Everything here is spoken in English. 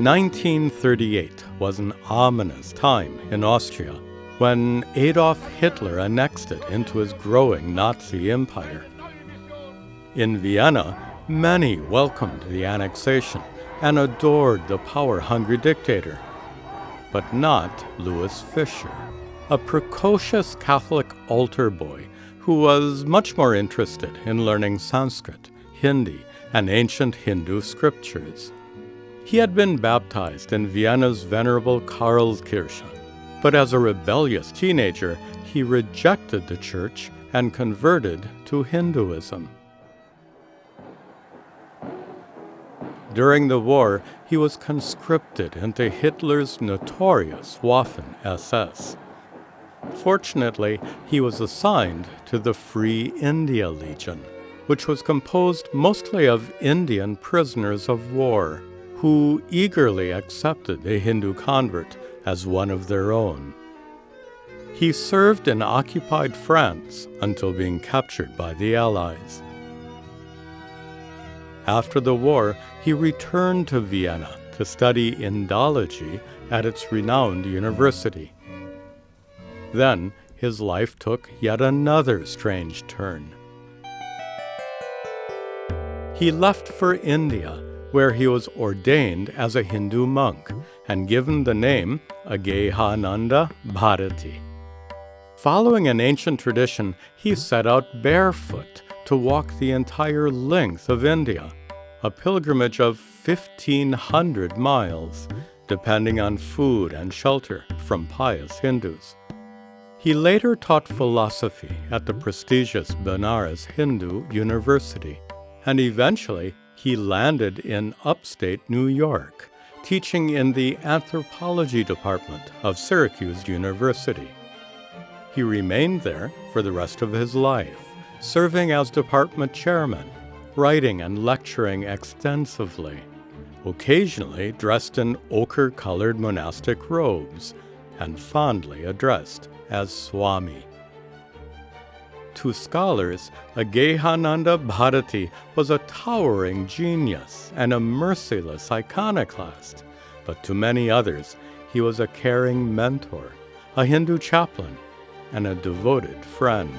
1938 was an ominous time in Austria when Adolf Hitler annexed it into his growing Nazi empire. In Vienna, many welcomed the annexation and adored the power hungry dictator, but not Louis Fischer, a precocious Catholic altar boy who was much more interested in learning Sanskrit, Hindi, and ancient Hindu scriptures. He had been baptized in Vienna's venerable Karlskirche, but as a rebellious teenager, he rejected the church and converted to Hinduism. During the war, he was conscripted into Hitler's notorious Waffen SS. Fortunately, he was assigned to the Free India Legion, which was composed mostly of Indian prisoners of war who eagerly accepted a Hindu convert as one of their own. He served in occupied France until being captured by the Allies. After the war, he returned to Vienna to study Indology at its renowned university. Then his life took yet another strange turn. He left for India where he was ordained as a Hindu monk and given the name Agehananda Bharati. Following an ancient tradition, he set out barefoot to walk the entire length of India, a pilgrimage of 1,500 miles, depending on food and shelter from pious Hindus. He later taught philosophy at the prestigious Benares Hindu University, and eventually he landed in upstate New York, teaching in the anthropology department of Syracuse University. He remained there for the rest of his life, serving as department chairman, writing and lecturing extensively, occasionally dressed in ochre colored monastic robes, and fondly addressed as Swami. To scholars, Agehananda Bharati was a towering genius and a merciless iconoclast, but to many others, he was a caring mentor, a Hindu chaplain, and a devoted friend.